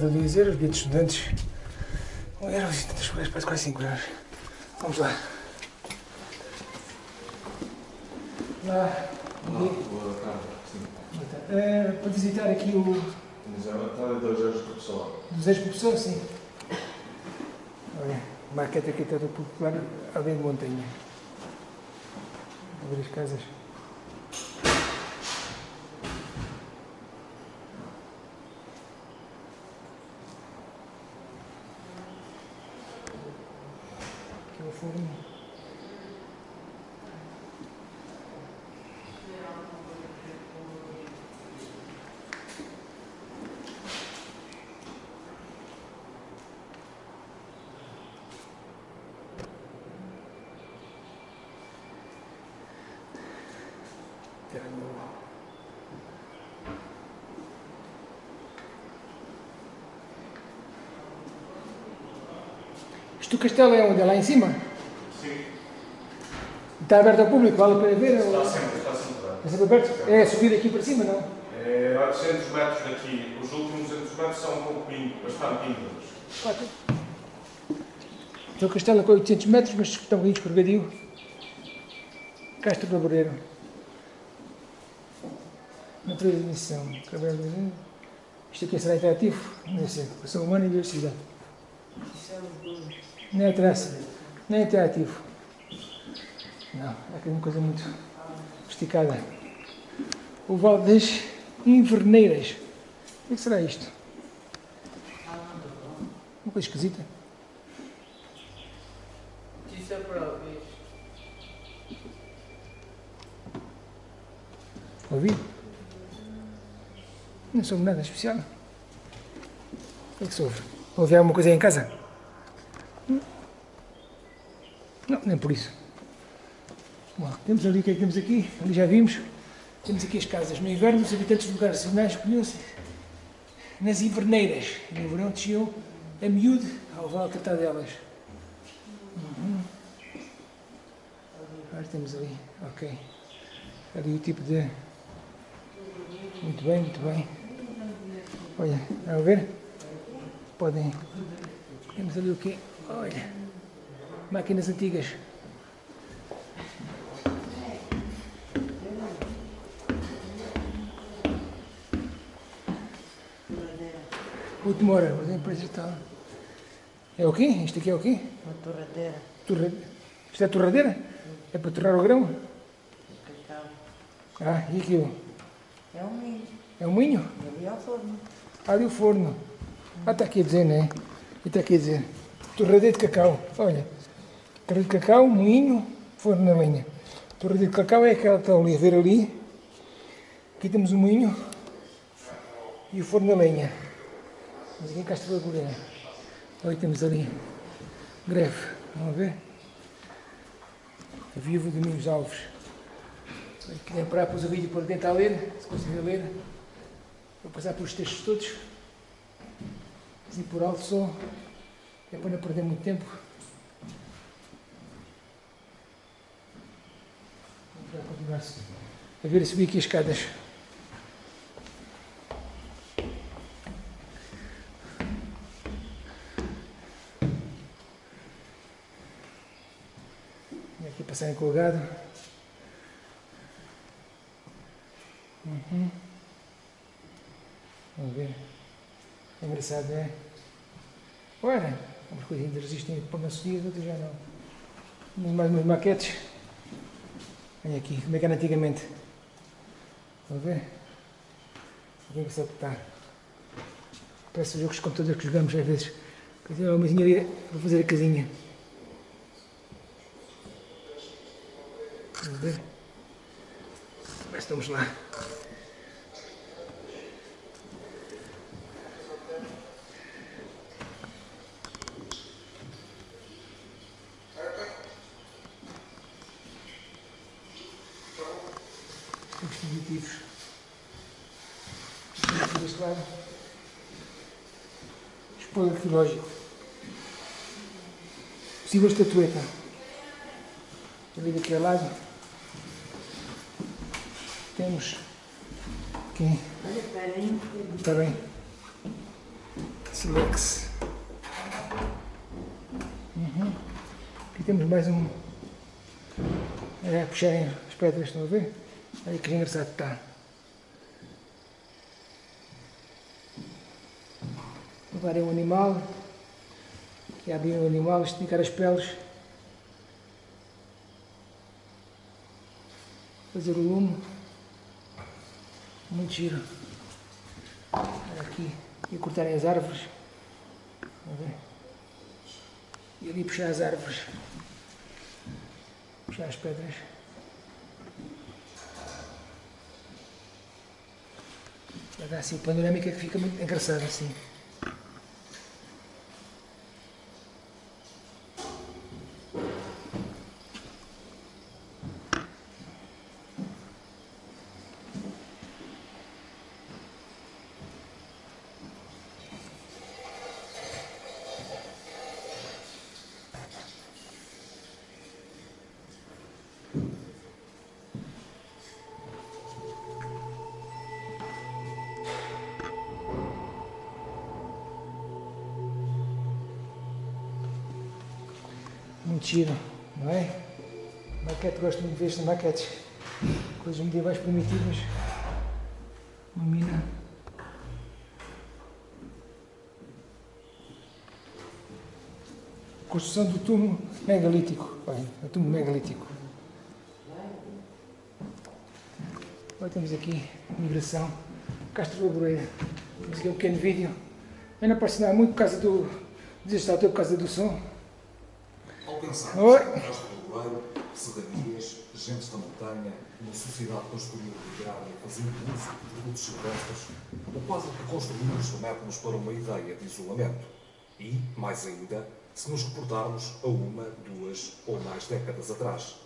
Entrada 2 euros, bilhete de estudantes 1 euro e tantas coisas, parece quase 5 euros. Vamos lá. Lá. Boa tarde. Sim. Eh, para visitar aqui o Mas é entrada de 2 euros por pessoa. dos ex-professores, sim. Olha, maquete aqui toda popular, além de montanha. A ver as casas. Aqui é o forno. Tenho... Isto o castelo é onde? É lá em cima? Sim. Está aberto ao público? Vale a pena ver? ou- Está sempre, está sempre aberto. Está sempre aberto? É subir aqui para cima, não? É 800 metros daqui. Os últimos 200 metros são um pouco íngremos, bastante íngremos. Quatro. Então o castelo é com 800 metros, mas está um bocadinho escorregadio. Castro Laboreiro. Natureza de missão. Cabelo de- Isto aqui será interativo? Não sei. Pessoa humana e diversidade. Não é traça. Não é interativo. Não, é aqui uma coisa muito esticada. O Val das Inverneiras. O que será isto? Uma coisa esquisita. Isso é para ouvir. Ouvi? Não soube nada especial. O que é que soube? Ouvi alguma coisa aí em casa? Não, nem por isso. Bom, temos ali o que é que temos aqui, ali já vimos. Temos aqui as casas. No inverno, os habitantes de lugares seminais escolhiam-se nas inverneiras. No verão desciam a miúde ao vale tratar delas. Uhum. Agora temos ali, ok. Ali o tipo de. Muito bem, muito bem. Olha, vão ver? Podem. Temos ali o quê? Olha. Máquinas antigas. Última hora, mas a empresa está. É o quê? Isto aqui é o quê? Uma torradeira. Torra... Isto é torradeira? É para torrar o grão? Cacau. Ah, e aquilo? É um milho. É um moinho? Ali ao forno. Ali o forno. Ah, está aqui a dizer, não é? E está aqui a dizer. Torradeira de cacau. Olha. Torradeira de cacau, moinho, forno na lenha. Torradeira de cacau é aquela que está ali a ver ali. Aqui temos o moinho e o forno na lenha. Mas aqui em Castro da Goleira. Olha, temos ali greve. Vamos ver? A viúva de Domingos Alves. Quem parar pôs o vídeo para tentar ler, se conseguir ler. Vou passar pelos textos todos. E por alto só. É para não perder muito tempo. Vamos continuar a ver a subir aqui as escadas. E aqui passar em colgado. Uhum. Vamos ver. É engraçado, é? Ora, umas coisas ainda resistem para uma subida, outras já não. Temos mais umas maquetes. Olha aqui, como é que era antigamente. Vamos ver? Aqui que se está. Parece os jogos de computador que jogamos às vezes. Dizer, uma engenharia para fazer a casinha. Vamos ver? Mas estamos lá. Os dispositivos. Aqui deste lado. Arqueológico. Possível estatueta. Ali daquele lado. Temos bocadinho. Está bem. Silex. Uhum. Aqui temos mais um. É, puxarem as pedras, estão a ver? Olha que engraçado está. Agora é um animal. E abrir o animal, esticar as peles. Fazer o lume. Muito giro. Aqui. E cortarem as árvores. E ali puxar as árvores. Puxar as pedras. Dar assim panorâmica que fica muito engraçado assim. Giro, não é? Maquete, gosto muito de ver estas maquetes. Coisas medievais primitivas. Uma mina. Construção do túmulo megalítico. Olha, o túmulo megalítico. Agora temos aqui migração. Castro Laboreira. Temos aqui um pequeno vídeo. Eu não aparece nada muito por causa do. Desiste por causa do som. Pensar Oi. no Castro Laboreiro, serranias, gentes da montanha, uma sociedade construída de grade, fazendo uso de produtos silvestres, o quadro que construímos remete-nos para uma ideia de isolamento. E, mais ainda, se nos reportarmos a uma, duas ou mais décadas atrás.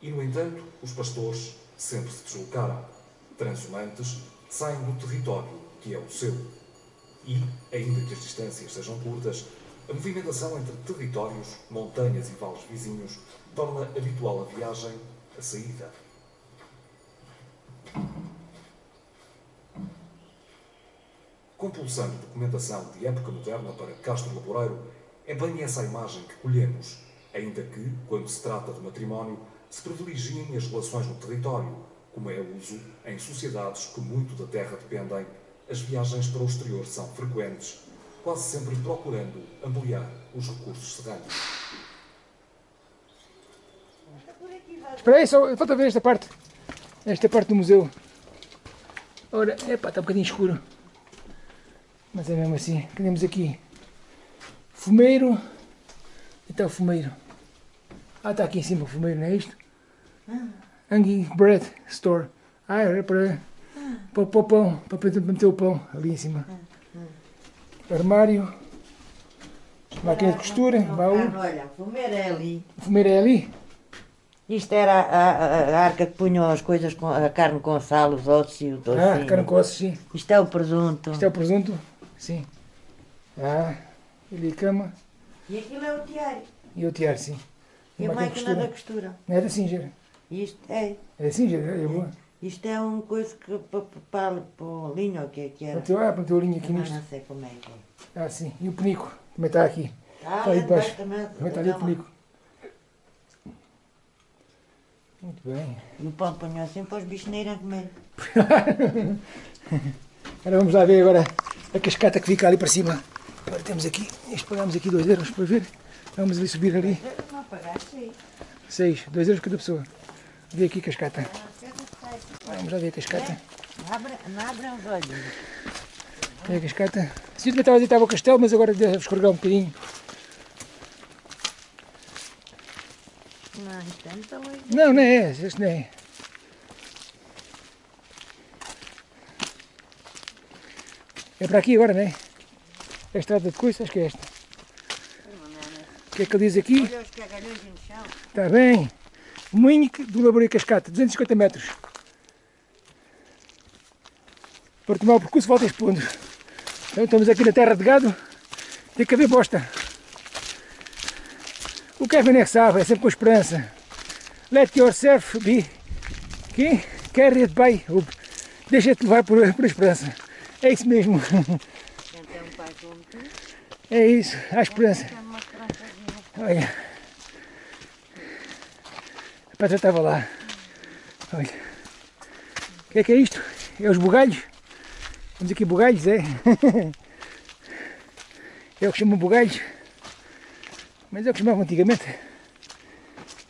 E, no entanto, os pastores sempre se deslocaram. Transhumantes saem do território que é o seu. E, ainda que as distâncias sejam curtas, a movimentação entre territórios, montanhas e vales vizinhos torna habitual a viagem, a saída. Compulsando documentação de época moderna para Castro Laboreiro, é bem essa a imagem que colhemos, ainda que, quando se trata de matrimónio, se privilegiem as relações no território, como é uso em sociedades que muito da terra dependem, as viagens para o exterior são frequentes, quase sempre procurando ampliar os recursos serranos. Espera aí, só falta ver esta parte. Esta parte do museu. Ora, epá, está um bocadinho escuro. Mas é mesmo assim. Temos aqui fumeiro. E está o fumeiro. Ah, está aqui em cima o fumeiro, não é isto? Hanging Bread Store. Ah, era para, para, o pão, para meter o pão ali em cima. Armário. Máquina de costura, baú. Olha, o fumeiro é ali. O fumeiro é ali. Isto era a, a- a arca que punham as coisas, com, a carne com sal, os ossos e o Ah, tocinho. carne com ossos, sim. Isto é o presunto. Isto é o presunto? Sim. Ah, ali a cama E aquilo é o diário. e o tiar, sim. E a máquina da costura. Não é da Singer. Isto é. É da Singer, é boa. Isto é um coisa que para, o linho, ou o que é que era? Meteu a linha aqui nisto. não sei como é que é. Ah, sim. E o penico também está aqui. Ah, Está aí é debaixo. debaixo também. Também está ali o Não, penico. Muito bem. E o pão punham assim para os bichos não irem comer. Agora vamos lá ver agora a cascata que fica ali para cima. Agora temos aqui, isto pagamos aqui 2 euros para ver. Vamos ali subir ali. Não pagaste aí. 6, 2 euros cada pessoa. Vê aqui a cascata. Vamos lá ver a cascata. Abre, não abram os olhos. Tem a cascata. Se eu estava a estava o castelo, mas agora deve escorregar um bocadinho. Não, é longe. Não, não é esse, este não é. É para aqui agora, não é? É a estrada de coisa, acho que é esta. O que é que ele diz aqui? Olha os cagalhões no chão. Está bem. Moinho do Laboreiro Cascata, 250 metros. Para tomar o percurso, volta expondo. Então estamos aqui na terra de gado, tem que haver bosta. O Kevin é que sabe, é sempre com esperança. let yourself be que carried by hope. Deixa-te levar por, por esperança. É isso mesmo. É isso, a esperança. Olha. A Petra estava lá. Olha. O que é que é isto? É os bugalhos. Vamos aqui bugalhos, é? É o que chamam bugalhos. Mas é o que chamavam antigamente.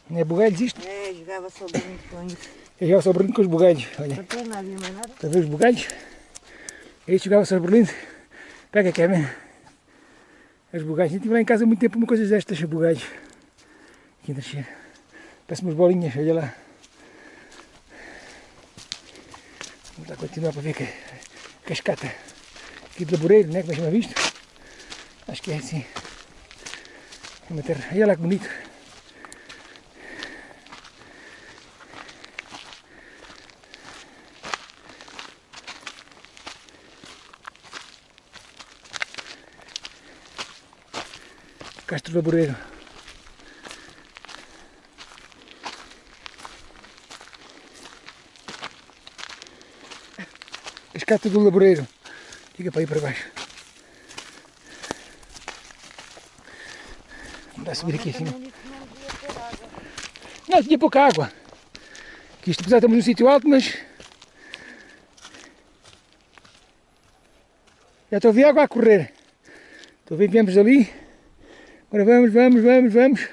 Não é bugalhos isto? É, jogava sobre muito com isso. Eu jogava sobre com os bugalhos. Olha. Não nada, mais nada. Está a ver os bugalhos? Este jogava sobre Berlim. Pega Kevin. Os bugalhos. Eu estive lá em casa há muito tempo uma coisa destas, bugalhos. Aqui ainda cheio. Parece umas bolinhas, olha lá. Vamos lá continuar para ver que cascata aqui de laboreiro, né? Como é que visto? Acho que é assim. Uma terra. Olha lá que bonito. Castro Laboreiro. cascata do Laboreiro. Diga para aí para baixo. Vamos dar subir aqui assim. Não, tinha pouca água. Que isto, apesar de estamos num sítio alto, mas... Já estou a ver água a correr. Estou a ver viemos ali. Agora vamos, vamos, vamos, vamos.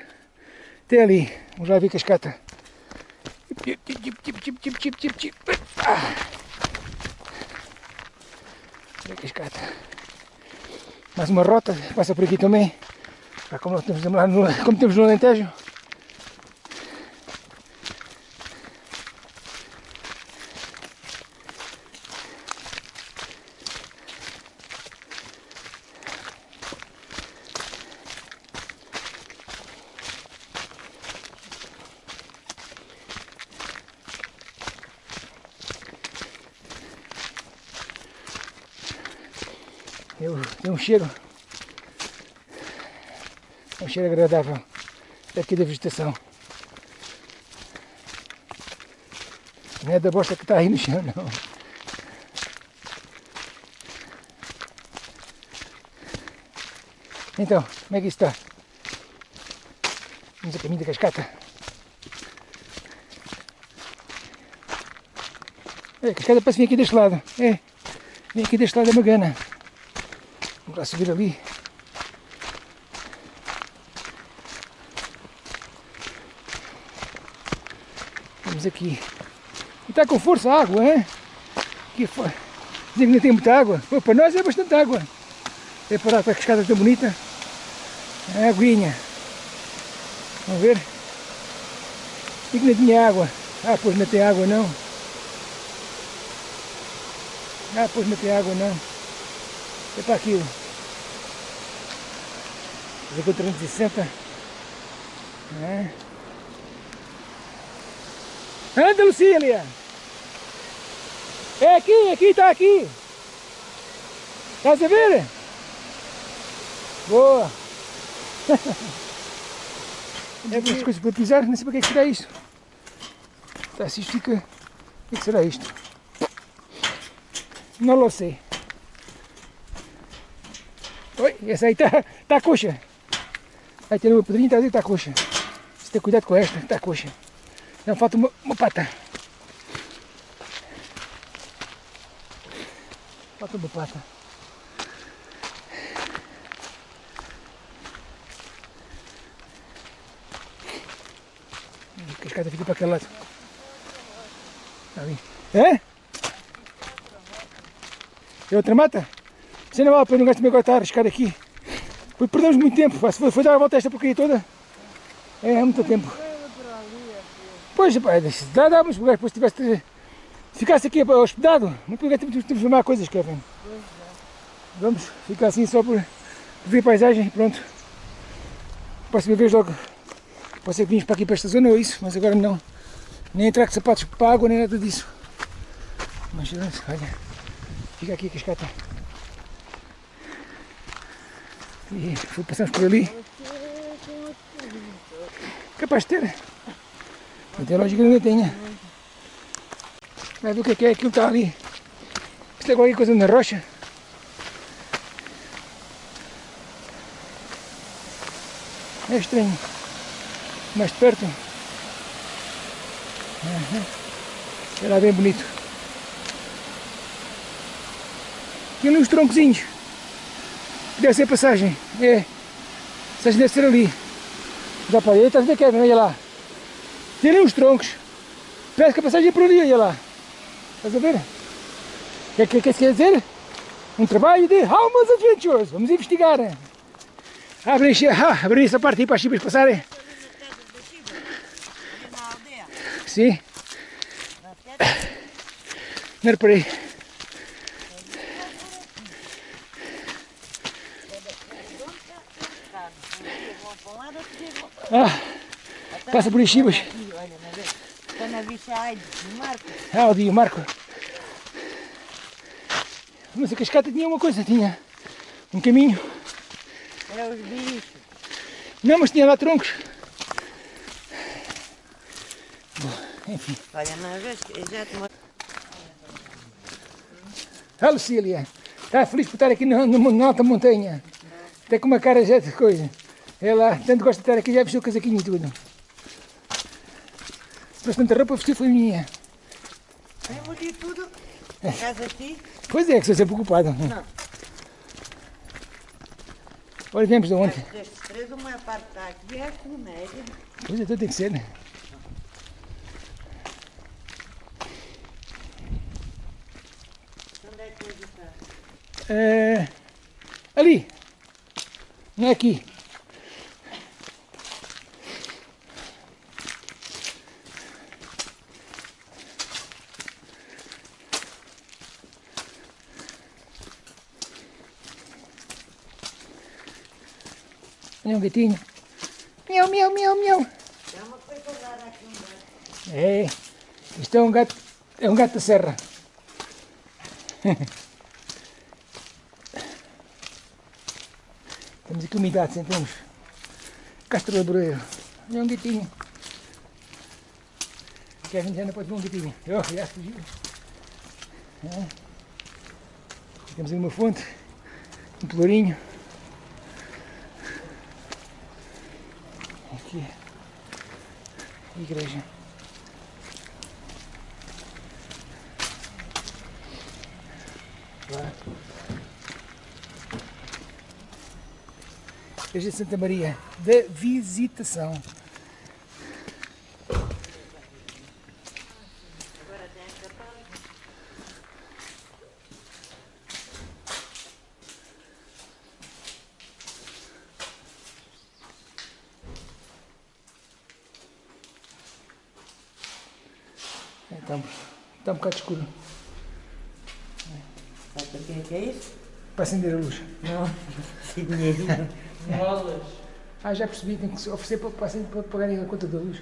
Até ali. Vamos lá ver cascata. É tip. Ah. Mais uma rota, passa por aqui também. Como, temos lá no, como temos no Alentejo. Eu, tem um cheiro. Um cheiro agradável daqui da vegetação. Não é da bosta que está aí no chão, não. Então, como é que está? Vamos a caminho da cascata. É, a cascata parece vir aqui deste lado. É, vem aqui deste lado da Magana. Lá subir ali. Vamos aqui. E está com força a água, hein? Aqui fora. Dizem tem muita água. Pô, para nós é bastante água. É para a cascada tão bonita. É aguinha. Vamos ver. E que não tinha água. Ah, pois não tem água não. Ah, pois não tem água não. É para aquilo. Com 360. É. Anda, Lucília! É aqui, aqui, está aqui! Estás a ver? Boa! é as coisas para pisar, não sei para que é que será isto. Tá, se isto fica. O que é que será isto? Não lo sei. Oi, essa aí está tá coxa. Aí tem uma pedrinha, está a que coxa. Você tem cuidado com esta, está coxa. Não falta uma, uma pata. Falta uma pata. A cascata fica para aquele lado. Está ali. É? É outra mata? Você não vale a pena um gajo também estar a arriscar aqui. Pois perdemos muito tempo. foi, foi dar a volta a esta porcaria toda, é, é muito tempo. Pois, pá, dá, dá, mas depois tivesse, se ficasse aqui hospedado, não podia temos de filmar coisas, Kevin. Vamos ficar assim só por, ver paisagem e pronto. Próxima vez logo, pode ser que vinhos para aqui para esta zona ou isso, mas agora não. Nem entrar com sapatos para a água, nem nada disso. Mas olha, fica aqui a cascata. E passamos por ali. Capaz de ter. Não tem lógica que não tenha. Vai ver o que que é aquilo que está ali. Isso é qualquer coisa na rocha. É estranho. Mais de perto. Era bem bonito. Tem ali uns troncozinhos. Deve ser passagem. É. Deve ser ali. Já parei, estás a ver, Kevin? Olha lá. Tem ali uns troncos. A passagem é por ali, olha lá. Estás a ver? O que, que, quer dizer? Um trabalho de Almas Adventures. Vamos investigar. Abre, ah, abre essa parte aí para as chibas passarem. Sim. Não reparei. Vão para um lado, outros chegam para Ah, passa por aí chibas. aqui, olha, na vez. Está na bicha no Marco. Ah, o dia, Marco. Mas a cascata tinha uma coisa, tinha um caminho. Era os bichos. Não, mas tinha lá troncos. Bom, enfim. Olha, eu já te mostrei. A Lucília está feliz por estar aqui na, na- na alta montanha. Até com uma cara já de coisa. Ela tanto gosta de estar aqui, já vestiu o casaquinho e tudo. Mas tanta roupa vestiu foi minha. Eu mudei tudo. Casa aqui. Pois é, que sou sempre ocupado. Não. Olha, viemos de ontem. Destes três, uma parte está aqui, é comédia. Pois é, então tem que ser, né? Onde é que ele está? É, ali. Não é aqui. Olha um gatinho. Miau, miau, miau, miau. É uma coisa aqui um gato. É, isto é um gato, é um gato da serra. Temos aqui umidade, sentamos. Castro laboreiro. Olha um gatinho. Kevin já não pode ver um gatinho. Oh, já fugiu. É. Temos aí uma fonte, um pelourinho. Aqui igreja. Igreja de Santa Maria da Visitação. É, Está um, está um bocado escuro. Sabe o que é que é isso? Para acender a luz. Não, dinheiro. Ah, já percebi, tem que se oferecer para, para, acender- para pagarem a conta da luz.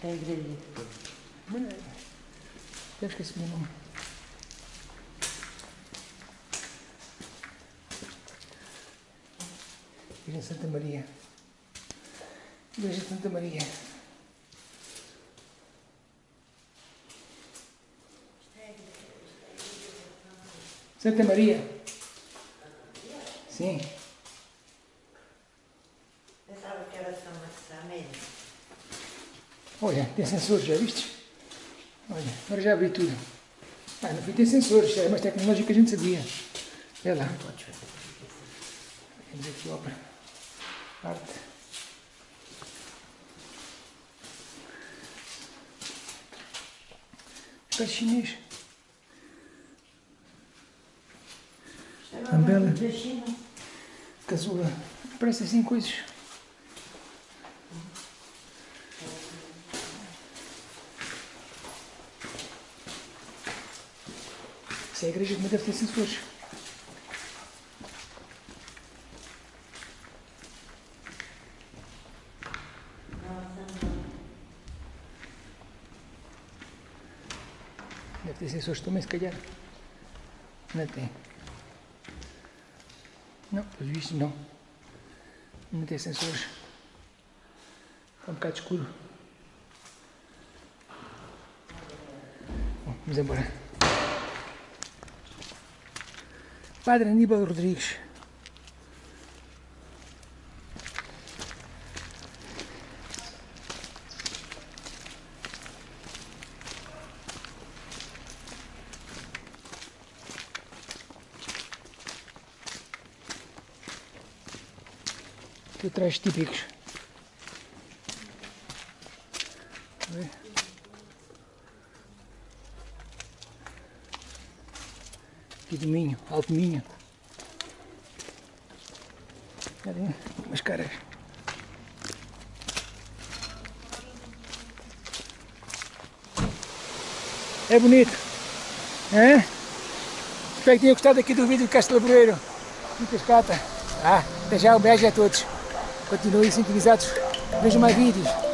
Tem igreja. Deve esquecer o meu nome. Igreja de Santa Maria. Igreja de Santa Maria. Santa Maria. Sim. Pensava que era São. Olha, tem sensores, já viste? Olha, agora já abri tudo. Ah, no fim tem sensores, é mais tecnológico que a gente sabia. Olha lá. Temos aqui obra. Arte. Parece chinês. Ambela. Casula. Parece assim coisas. Isso é a igreja que deve ter sensores. Deve ter sensores também, se calhar. Não tem. Não, pelos vistos não. Não tem sensores. Está um bocado escuro. Bom, vamos embora. Padre Aníbal Rodrigues. Atrás típicos. Aqui do Minho, Alto Minho. Umas caras. É bonito. É? Espero que tenham gostado aqui do vídeo do Castelo Laboreiro. E Cascata. Ah, um beijo a todos. Continuem sintonizados. Vejam mais vídeos.